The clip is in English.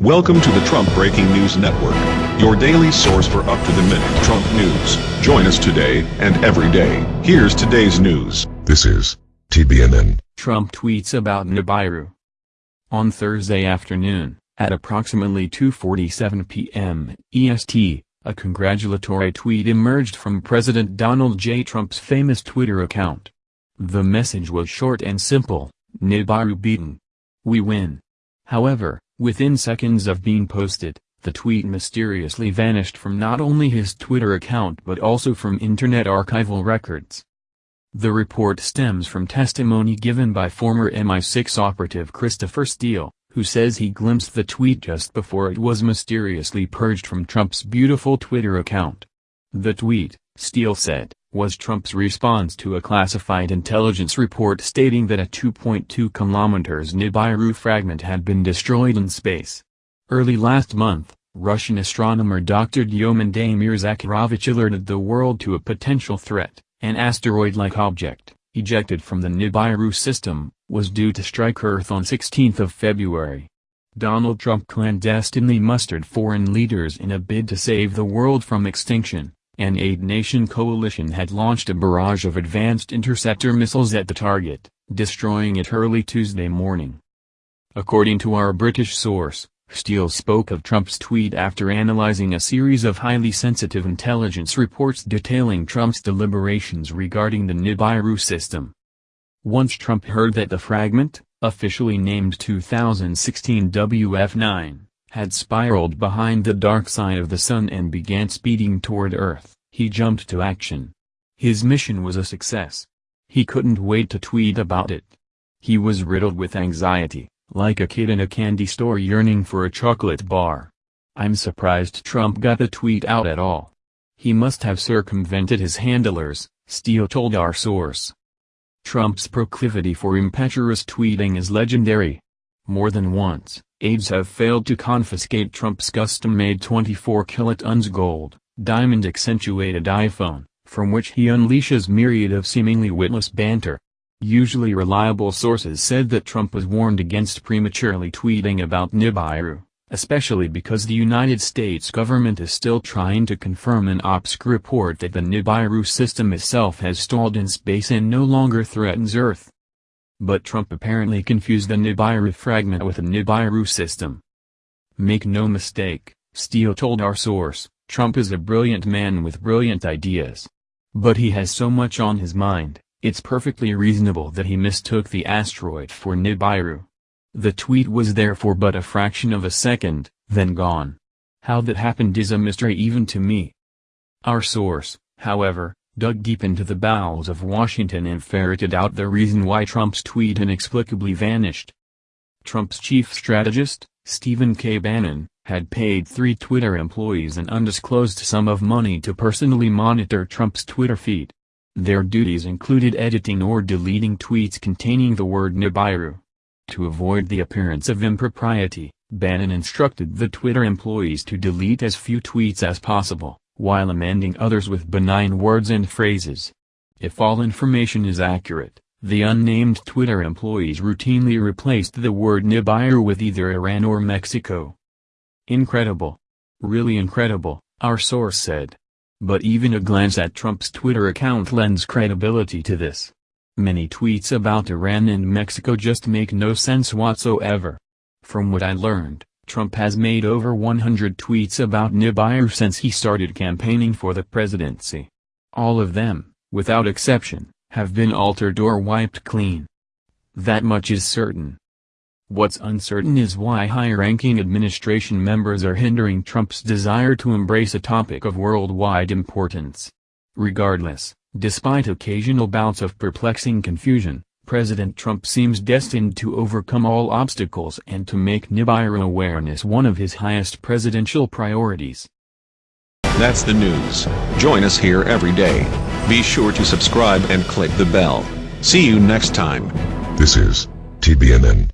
Welcome to the Trump Breaking News Network, your daily source for up-to-the-minute Trump news. Join us today and every day. Here's today's news. This is TBNN. Trump tweets about Nibiru. On Thursday afternoon, at approximately 2.47 p.m. EST, a congratulatory tweet emerged from President Donald J. Trump's famous Twitter account. The message was short and simple, Nibiru beaten. We win. However, Within seconds of being posted, the tweet mysteriously vanished from not only his Twitter account but also from Internet archival records. The report stems from testimony given by former MI6 operative Christopher Steele, who says he glimpsed the tweet just before it was mysteriously purged from Trump's beautiful Twitter account. The tweet, Steele said, was Trump's response to a classified intelligence report stating that a 2.2 kilometers Nibiru fragment had been destroyed in space. Early last month, Russian astronomer Dr. Diomede Zakharovich alerted the world to a potential threat, an asteroid-like object, ejected from the Nibiru system, was due to strike Earth on 16 February. Donald Trump clandestinely mustered foreign leaders in a bid to save the world from extinction. An eight-nation coalition had launched a barrage of advanced interceptor missiles at the target, destroying it early Tuesday morning. According to our British source, Steele spoke of Trump's tweet after analyzing a series of highly sensitive intelligence reports detailing Trump's deliberations regarding the Nibiru system. Once Trump heard that the fragment, officially named 2016 WF-9, had spiraled behind the dark side of the sun and began speeding toward Earth, he jumped to action. His mission was a success. He couldn't wait to tweet about it. He was riddled with anxiety, like a kid in a candy store yearning for a chocolate bar. I'm surprised Trump got the tweet out at all. He must have circumvented his handlers, Steele told our source. Trump's proclivity for impetuous tweeting is legendary. More than once, aides have failed to confiscate Trump's custom-made 24 kilotons gold, diamond-accentuated iPhone, from which he unleashes myriad of seemingly witless banter. Usually reliable sources said that Trump was warned against prematurely tweeting about Nibiru, especially because the United States government is still trying to confirm an OPSC report that the Nibiru system itself has stalled in space and no longer threatens Earth. But Trump apparently confused the Nibiru fragment with the Nibiru system. Make no mistake, Steele told our source, Trump is a brilliant man with brilliant ideas. But he has so much on his mind, it's perfectly reasonable that he mistook the asteroid for Nibiru. The tweet was there for but a fraction of a second, then gone. How that happened is a mystery even to me. Our source, however, dug deep into the bowels of Washington and ferreted out the reason why Trump's tweet inexplicably vanished. Trump's chief strategist, Stephen K. Bannon, had paid three Twitter employees an undisclosed sum of money to personally monitor Trump's Twitter feed. Their duties included editing or deleting tweets containing the word Nibiru. To avoid the appearance of impropriety, Bannon instructed the Twitter employees to delete as few tweets as possible while amending others with benign words and phrases. If all information is accurate, the unnamed Twitter employees routinely replaced the word Nibiru with either Iran or Mexico. Incredible. Really incredible, our source said. But even a glance at Trump's Twitter account lends credibility to this. Many tweets about Iran and Mexico just make no sense whatsoever. From what I learned, Trump has made over 100 tweets about Nibiru since he started campaigning for the presidency. All of them, without exception, have been altered or wiped clean. That much is certain. What's uncertain is why high-ranking administration members are hindering Trump's desire to embrace a topic of worldwide importance. Regardless, despite occasional bouts of perplexing confusion, President Trump seems destined to overcome all obstacles and to make Nibiru awareness one of his highest presidential priorities. That's the news. Join us here every day. Be sure to subscribe and click the bell. See you next time. This is TBNN.